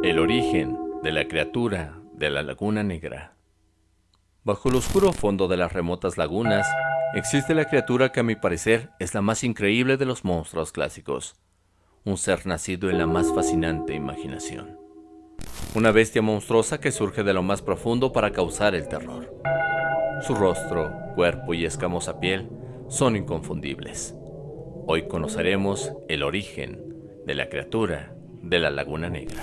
El origen de la criatura de la Laguna Negra. Bajo el oscuro fondo de las remotas lagunas, existe la criatura que a mi parecer es la más increíble de los monstruos clásicos. Un ser nacido en la más fascinante imaginación. Una bestia monstruosa que surge de lo más profundo para causar el terror. Su rostro, cuerpo y escamosa piel son inconfundibles. Hoy conoceremos el origen de la criatura de la Laguna Negra.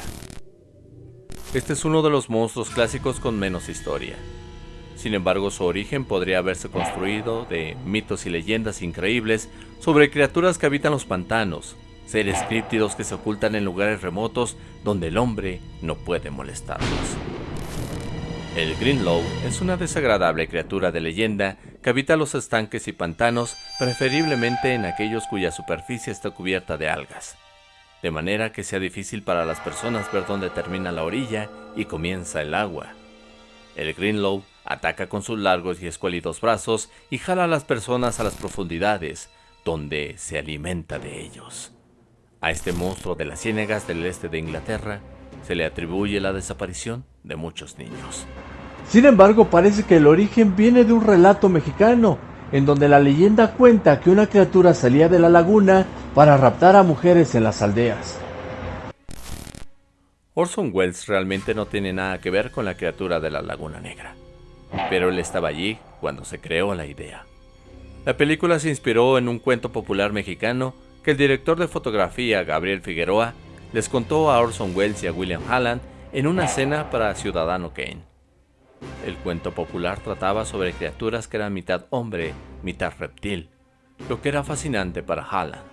Este es uno de los monstruos clásicos con menos historia. Sin embargo, su origen podría haberse construido de mitos y leyendas increíbles sobre criaturas que habitan los pantanos, seres críptidos que se ocultan en lugares remotos donde el hombre no puede molestarlos. El Greenlow es una desagradable criatura de leyenda que habita los estanques y pantanos, preferiblemente en aquellos cuya superficie está cubierta de algas de manera que sea difícil para las personas ver dónde termina la orilla y comienza el agua. El Greenlow ataca con sus largos y escuálidos brazos y jala a las personas a las profundidades, donde se alimenta de ellos. A este monstruo de las ciénegas del este de Inglaterra se le atribuye la desaparición de muchos niños. Sin embargo, parece que el origen viene de un relato mexicano, en donde la leyenda cuenta que una criatura salía de la laguna para raptar a mujeres en las aldeas. Orson Welles realmente no tiene nada que ver con la criatura de la Laguna Negra, pero él estaba allí cuando se creó la idea. La película se inspiró en un cuento popular mexicano que el director de fotografía Gabriel Figueroa les contó a Orson Welles y a William Halland en una cena para Ciudadano Kane. El cuento popular trataba sobre criaturas que eran mitad hombre, mitad reptil, lo que era fascinante para Halland.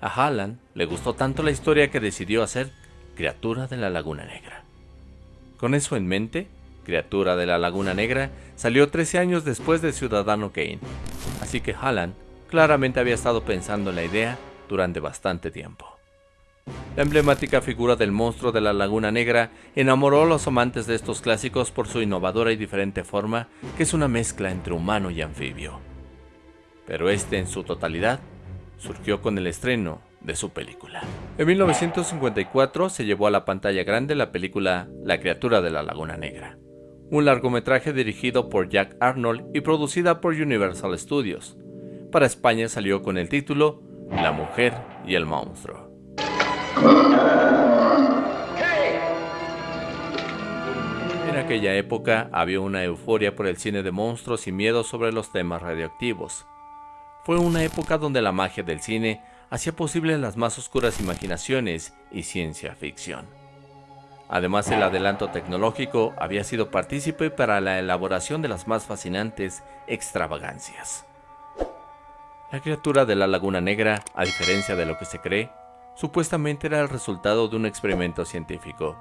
A Halland le gustó tanto la historia que decidió hacer Criatura de la Laguna Negra. Con eso en mente, Criatura de la Laguna Negra salió 13 años después de Ciudadano Kane, así que Halland claramente había estado pensando en la idea durante bastante tiempo. La emblemática figura del monstruo de la Laguna Negra enamoró a los amantes de estos clásicos por su innovadora y diferente forma, que es una mezcla entre humano y anfibio. Pero este en su totalidad surgió con el estreno de su película. En 1954 se llevó a la pantalla grande la película La criatura de la Laguna Negra, un largometraje dirigido por Jack Arnold y producida por Universal Studios. Para España salió con el título La mujer y el monstruo. En aquella época había una euforia por el cine de monstruos y miedo sobre los temas radioactivos. Fue una época donde la magia del cine hacía posible las más oscuras imaginaciones y ciencia ficción. Además, el adelanto tecnológico había sido partícipe para la elaboración de las más fascinantes extravagancias. La criatura de la Laguna Negra, a diferencia de lo que se cree, supuestamente era el resultado de un experimento científico.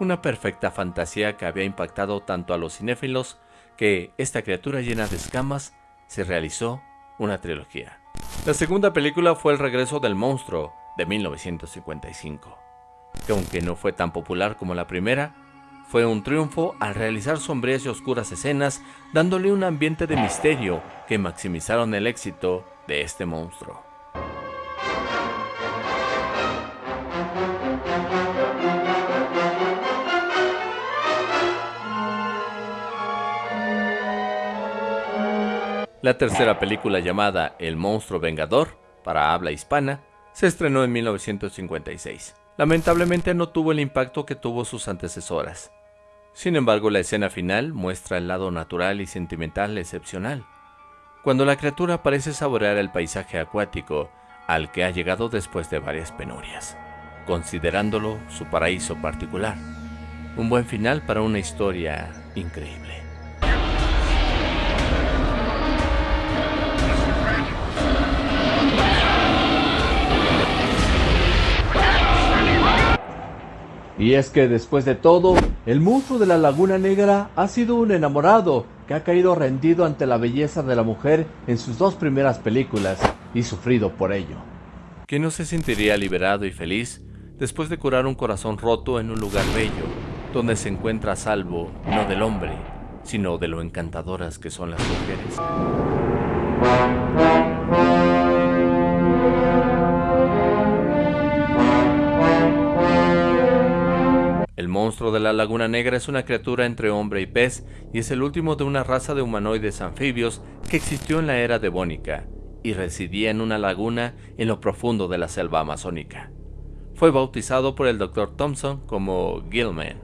Una perfecta fantasía que había impactado tanto a los cinéfilos que esta criatura llena de escamas se realizó una trilogía. La segunda película fue El regreso del monstruo de 1955, que aunque no fue tan popular como la primera, fue un triunfo al realizar sombrías y oscuras escenas, dándole un ambiente de misterio que maximizaron el éxito de este monstruo. La tercera película llamada El monstruo vengador, para habla hispana, se estrenó en 1956. Lamentablemente no tuvo el impacto que tuvo sus antecesoras. Sin embargo, la escena final muestra el lado natural y sentimental excepcional, cuando la criatura parece saborear el paisaje acuático al que ha llegado después de varias penurias, considerándolo su paraíso particular. Un buen final para una historia increíble. Y es que después de todo, el monstruo de la Laguna Negra ha sido un enamorado que ha caído rendido ante la belleza de la mujer en sus dos primeras películas y sufrido por ello. ¿Quién no se sentiría liberado y feliz después de curar un corazón roto en un lugar bello, donde se encuentra a salvo no del hombre, sino de lo encantadoras que son las mujeres? Monstruo de la Laguna Negra es una criatura entre hombre y pez y es el último de una raza de humanoides anfibios que existió en la era devónica y residía en una laguna en lo profundo de la selva amazónica. Fue bautizado por el Dr. Thompson como Gilman.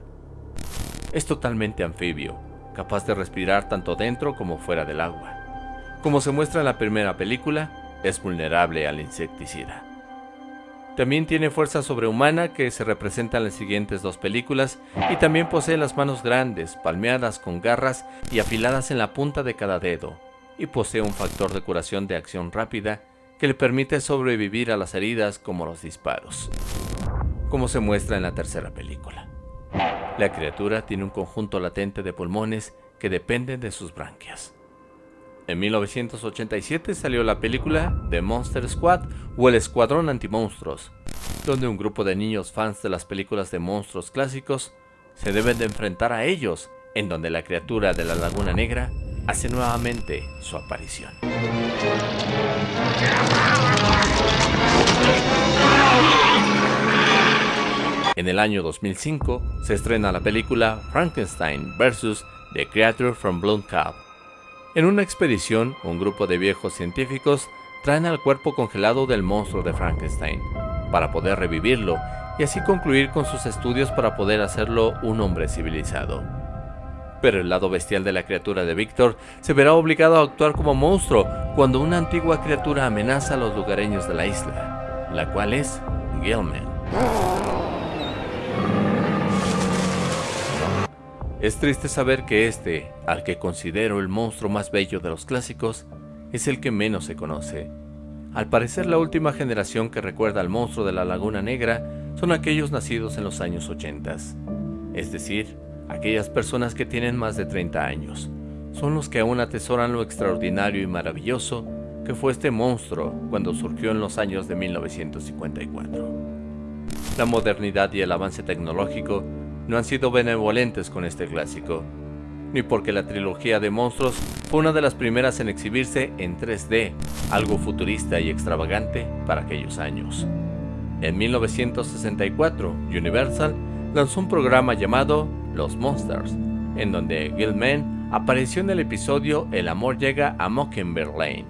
Es totalmente anfibio, capaz de respirar tanto dentro como fuera del agua. Como se muestra en la primera película, es vulnerable al insecticida. También tiene fuerza sobrehumana que se representa en las siguientes dos películas y también posee las manos grandes, palmeadas con garras y afiladas en la punta de cada dedo, y posee un factor de curación de acción rápida que le permite sobrevivir a las heridas como los disparos, como se muestra en la tercera película. La criatura tiene un conjunto latente de pulmones que dependen de sus branquias. En 1987 salió la película The Monster Squad o El Escuadrón Antimonstruos, donde un grupo de niños fans de las películas de monstruos clásicos se deben de enfrentar a ellos, en donde la criatura de la Laguna Negra hace nuevamente su aparición. En el año 2005 se estrena la película Frankenstein vs. The Creature from Blood Cave en una expedición, un grupo de viejos científicos traen al cuerpo congelado del monstruo de Frankenstein, para poder revivirlo y así concluir con sus estudios para poder hacerlo un hombre civilizado. Pero el lado bestial de la criatura de Víctor se verá obligado a actuar como monstruo cuando una antigua criatura amenaza a los lugareños de la isla, la cual es Gilman. Es triste saber que este, al que considero el monstruo más bello de los clásicos, es el que menos se conoce. Al parecer la última generación que recuerda al monstruo de la Laguna Negra son aquellos nacidos en los años 80, es decir, aquellas personas que tienen más de 30 años. Son los que aún atesoran lo extraordinario y maravilloso que fue este monstruo cuando surgió en los años de 1954. La modernidad y el avance tecnológico no han sido benevolentes con este clásico, ni porque la trilogía de monstruos fue una de las primeras en exhibirse en 3D, algo futurista y extravagante para aquellos años. En 1964, Universal lanzó un programa llamado Los Monsters, en donde Gilman apareció en el episodio El amor llega a Mockingbird Lane.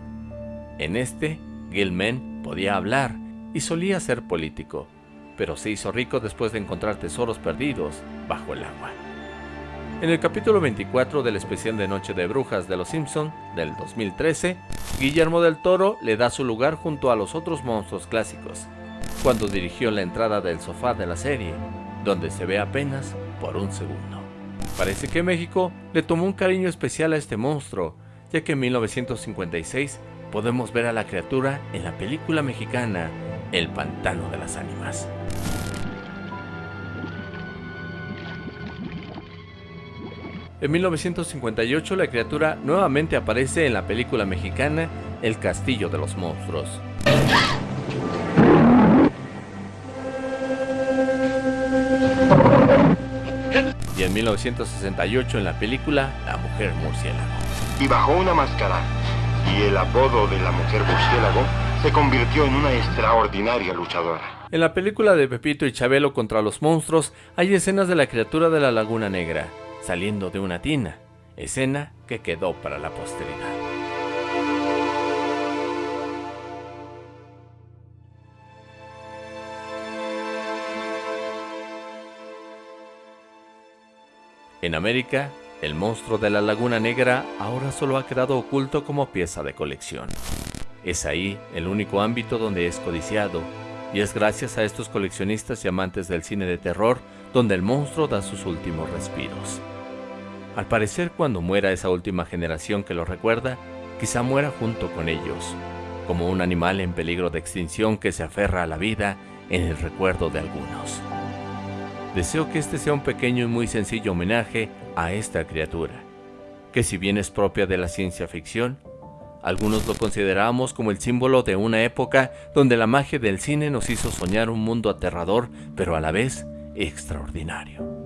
En este, Gilman podía hablar y solía ser político, pero se hizo rico después de encontrar tesoros perdidos bajo el agua. En el capítulo 24 del especial de Noche de Brujas de Los Simpson del 2013, Guillermo del Toro le da su lugar junto a los otros monstruos clásicos, cuando dirigió la entrada del sofá de la serie, donde se ve apenas por un segundo. Parece que México le tomó un cariño especial a este monstruo, ya que en 1956 podemos ver a la criatura en la película mexicana El Pantano de las Ánimas. En 1958 la criatura nuevamente aparece en la película mexicana El Castillo de los Monstruos. Y en 1968 en la película La Mujer Murciélago. Y bajo una máscara y el apodo de la Mujer Murciélago se convirtió en una extraordinaria luchadora. En la película de Pepito y Chabelo contra los monstruos hay escenas de la criatura de la Laguna Negra, saliendo de una tina, escena que quedó para la posteridad. En América, el monstruo de la Laguna Negra ahora solo ha quedado oculto como pieza de colección. Es ahí el único ámbito donde es codiciado, y es gracias a estos coleccionistas y amantes del cine de terror donde el monstruo da sus últimos respiros. Al parecer cuando muera esa última generación que lo recuerda, quizá muera junto con ellos, como un animal en peligro de extinción que se aferra a la vida en el recuerdo de algunos. Deseo que este sea un pequeño y muy sencillo homenaje a esta criatura, que si bien es propia de la ciencia ficción, algunos lo consideramos como el símbolo de una época donde la magia del cine nos hizo soñar un mundo aterrador, pero a la vez extraordinario.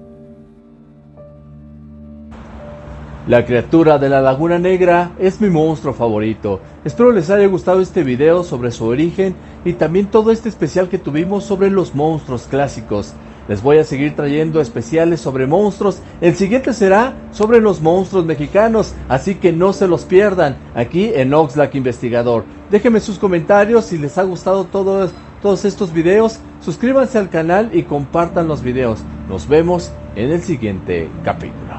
La criatura de la Laguna Negra es mi monstruo favorito. Espero les haya gustado este video sobre su origen y también todo este especial que tuvimos sobre los monstruos clásicos. Les voy a seguir trayendo especiales sobre monstruos. El siguiente será sobre los monstruos mexicanos, así que no se los pierdan aquí en Oxlack Investigador. Déjenme sus comentarios si les ha gustado todos, todos estos videos. Suscríbanse al canal y compartan los videos. Nos vemos en el siguiente capítulo.